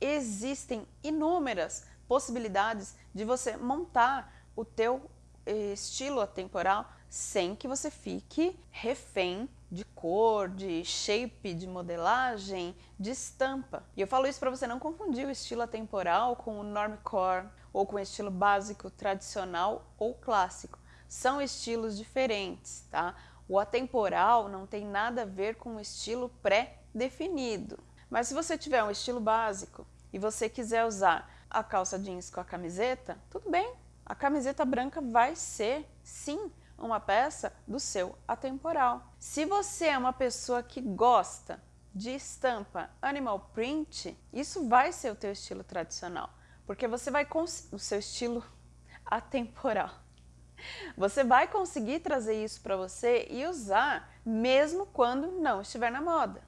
existem inúmeras possibilidades de você montar o teu eh, estilo atemporal sem que você fique refém de cor, de shape, de modelagem, de estampa. E eu falo isso para você não confundir o estilo atemporal com o normcore ou com o estilo básico, tradicional ou clássico. São estilos diferentes, tá? O atemporal não tem nada a ver com o estilo pré-definido. Mas se você tiver um estilo básico e você quiser usar a calça jeans com a camiseta, tudo bem. A camiseta branca vai ser, sim, uma peça do seu atemporal. Se você é uma pessoa que gosta de estampa animal print, isso vai ser o teu estilo tradicional, porque você vai o seu estilo atemporal. Você vai conseguir trazer isso para você e usar mesmo quando não estiver na moda.